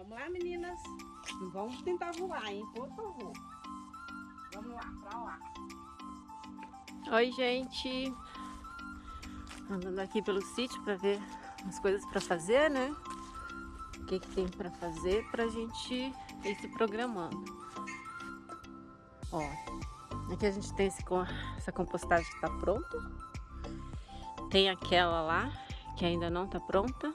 Vamos lá, meninas. Vamos tentar voar, hein? Por favor. Vamos lá, pra lá. Oi, gente. Andando aqui pelo sítio para ver as coisas para fazer, né? O que, que tem para fazer pra gente ir se programando. Ó, aqui a gente tem esse, essa compostagem que tá pronta. Tem aquela lá que ainda não tá pronta.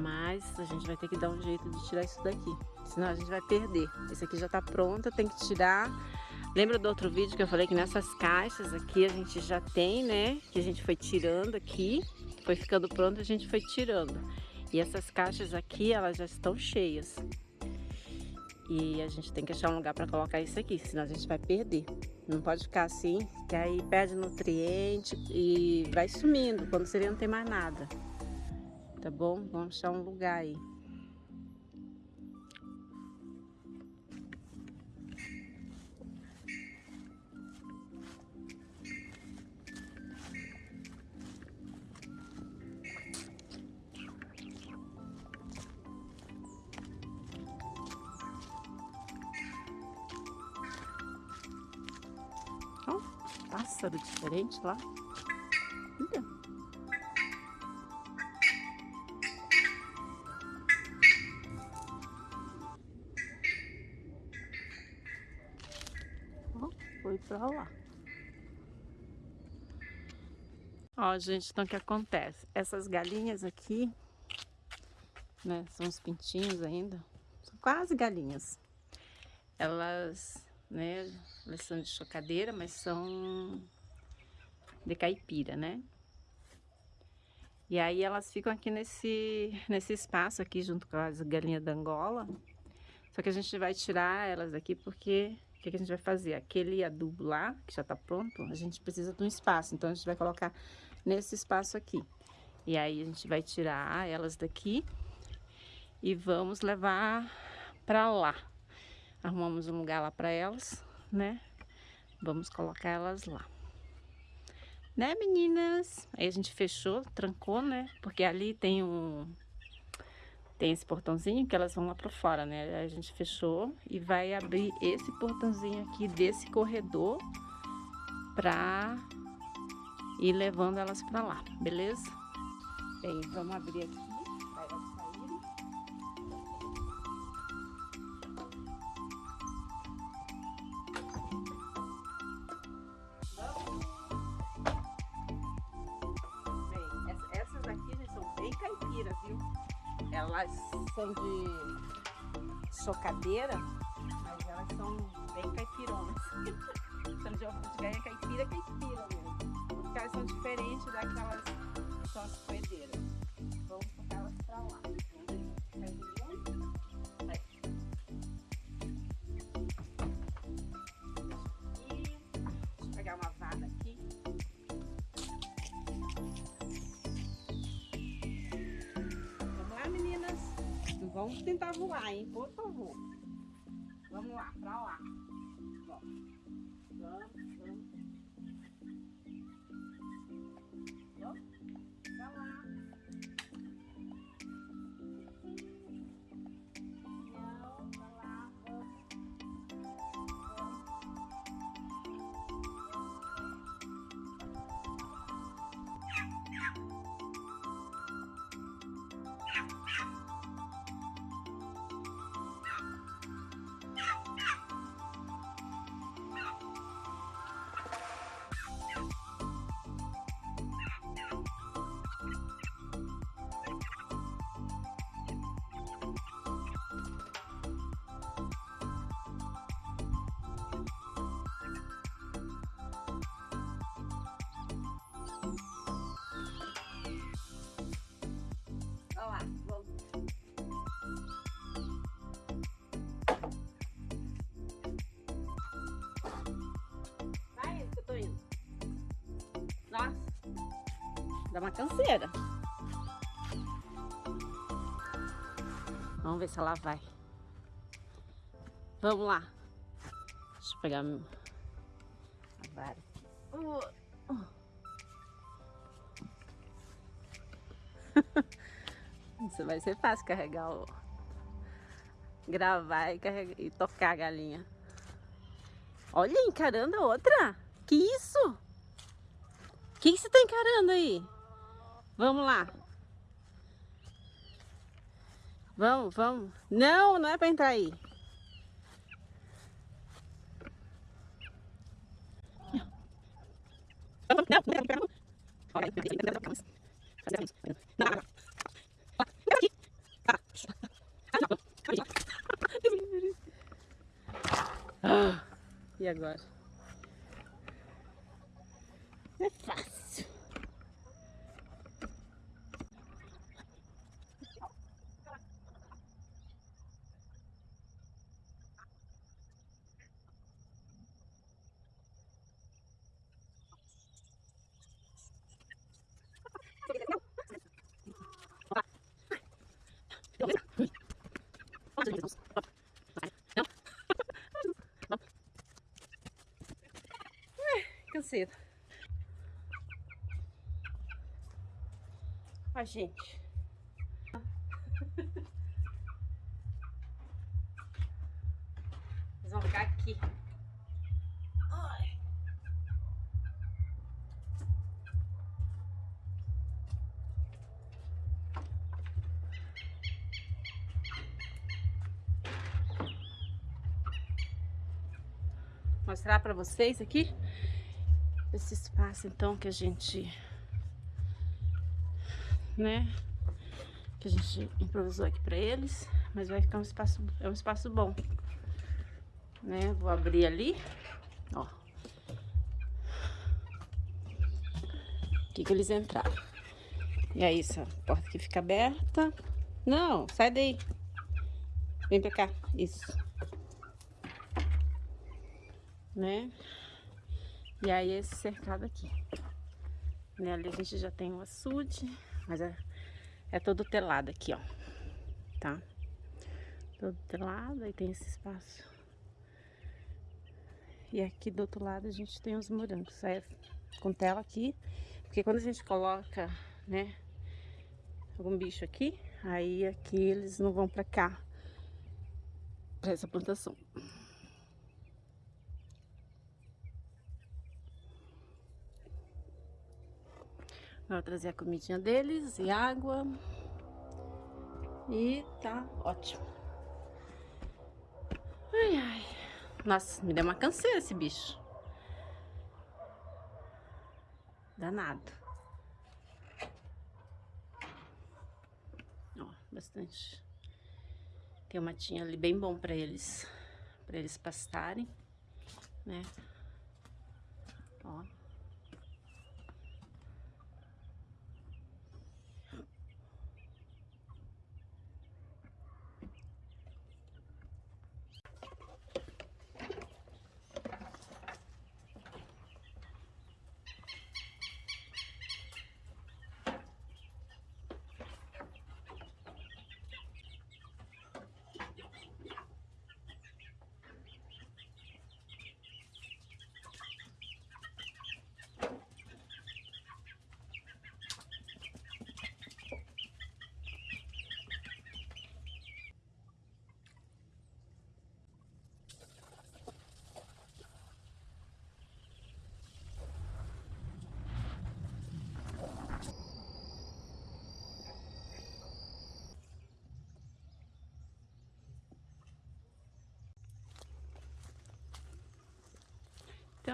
Mas a gente vai ter que dar um jeito de tirar isso daqui. Senão a gente vai perder. Esse aqui já tá pronto, tem que tirar. Lembra do outro vídeo que eu falei que nessas caixas aqui a gente já tem, né? Que a gente foi tirando aqui. Foi ficando pronto, a gente foi tirando. E essas caixas aqui, elas já estão cheias. E a gente tem que achar um lugar para colocar isso aqui, senão a gente vai perder. Não pode ficar assim, que aí perde nutriente e vai sumindo. Quando seria não tem mais nada. Tá bom? Vamos achar um lugar aí. Pássaro diferente lá. Foi pra lá. Ó, gente, então o que acontece? Essas galinhas aqui, né, são os pintinhos ainda, são quase galinhas. Elas, né, elas são de chocadeira, mas são de caipira, né? E aí elas ficam aqui nesse, nesse espaço aqui junto com as galinhas da Angola. Só que a gente vai tirar elas daqui porque que, que a gente vai fazer? Aquele adubo lá, que já tá pronto, a gente precisa de um espaço. Então, a gente vai colocar nesse espaço aqui. E aí, a gente vai tirar elas daqui e vamos levar pra lá. Arrumamos um lugar lá pra elas, né? Vamos colocar elas lá. Né, meninas? Aí a gente fechou, trancou, né? Porque ali tem um tem esse portãozinho que elas vão lá para fora, né? A gente fechou e vai abrir esse portãozinho aqui desse corredor para ir levando elas para lá, beleza? Bem, vamos abrir aqui Elas são de chocadeira, mas elas são bem caipironas. são de ovo de galinha caipira, caipira mesmo. Porque elas são diferentes daquelas que são as coedeiras. Vamos tentar voar, hein? Por dá uma canseira. Vamos ver se ela vai. Vamos lá. Deixa eu pegar a vara. Isso vai ser fácil carregar o, gravar e, carregar, e tocar a galinha. Olha, encarando a outra. Que isso? O que, que você tá encarando aí? Vamos lá. Vamos, vamos. Não, não é pra entrar aí. Ah, e agora? É fácil. Canseira. A gente. Eles vão ficar aqui. Mostrar para vocês aqui esse espaço então que a gente né que a gente improvisou aqui para eles mas vai ficar um espaço é um espaço bom né? Vou abrir ali ó. Aqui que eles entraram. E aí essa porta aqui fica aberta. Não sai daí. Vem pra cá isso. Né e aí esse cercado aqui. Né? Ali a gente já tem um açude, mas é, é todo telado aqui, ó. Tá? Todo telado, aí tem esse espaço. E aqui do outro lado a gente tem os morangos. Aí é com tela aqui, porque quando a gente coloca, né, algum bicho aqui, aí aqui eles não vão pra cá, pra essa plantação. Vou trazer a comidinha deles e água. E tá ótimo. Ai, ai. Nossa, me deu uma canseira esse bicho. Danado. Ó, bastante. Tem uma matinho ali bem bom pra eles. Pra eles pastarem, né? Ó.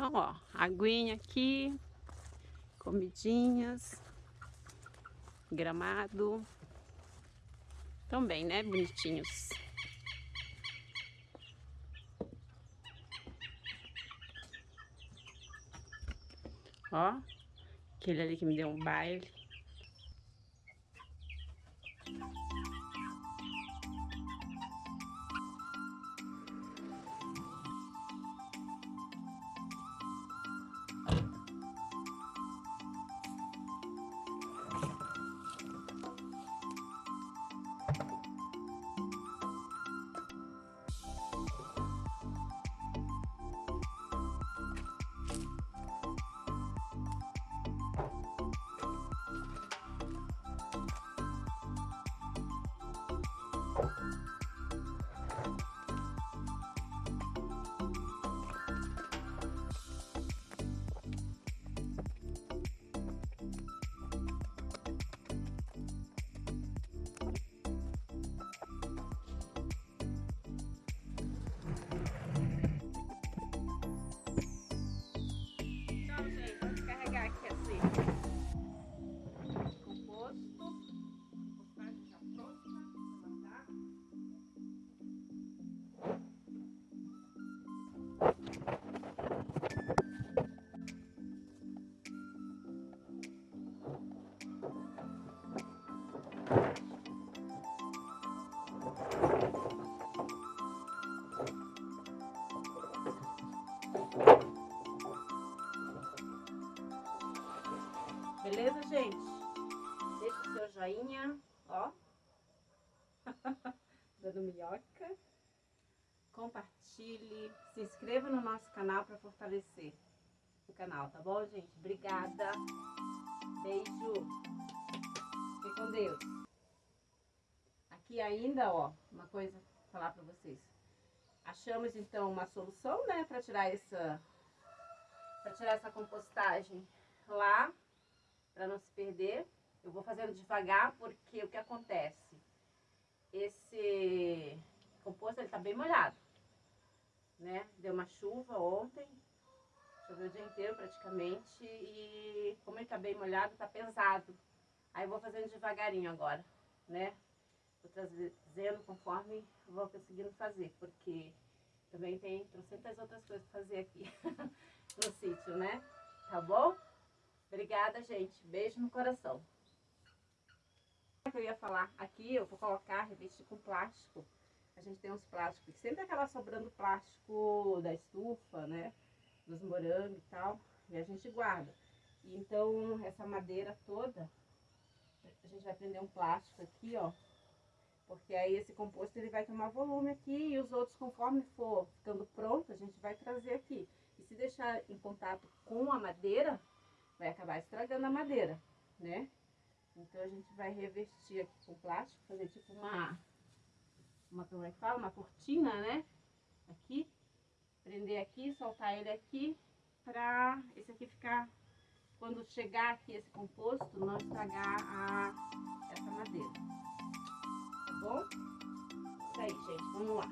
Então, ó, aguinha aqui, comidinhas, gramado. Também, né? Bonitinhos. Ó, aquele ali que me deu um baile. Beleza, gente? Deixa o seu joinha, ó. Dando minhoca. Compartilhe, se inscreva no nosso canal para fortalecer o canal, tá bom, gente? Obrigada. Beijo. Fique com Deus. Aqui ainda, ó, uma coisa pra falar para vocês. Achamos então uma solução, né, para tirar essa para tirar essa compostagem lá para não se perder. Eu vou fazendo devagar porque o que acontece? Esse composto ele tá bem molhado, né? Deu uma chuva ontem, choveu o dia inteiro praticamente e como ele tá bem molhado, tá pesado. Aí eu vou fazendo devagarinho agora, né? Vou trazendo conforme vou conseguindo fazer, porque também tem trocentas outras coisas para fazer aqui no sítio, né? Tá bom? Obrigada, gente. Beijo no coração. Que eu ia falar aqui, eu vou colocar revestir com plástico. A gente tem uns plásticos, sempre acaba sobrando plástico da estufa, né? Dos morangos e tal. E a gente guarda. E então, essa madeira toda, a gente vai prender um plástico aqui, ó. Porque aí esse composto ele vai tomar volume aqui e os outros, conforme for ficando pronto, a gente vai trazer aqui. E se deixar em contato com a madeira, vai acabar estragando a madeira, né? Então a gente vai revestir aqui com plástico, fazer tipo uma, uma como é que fala? Uma cortina, né? Aqui, prender aqui, soltar ele aqui, pra esse aqui ficar, quando chegar aqui esse composto, não estragar a, essa madeira. Tá bom? Isso aí, gente, vamos lá.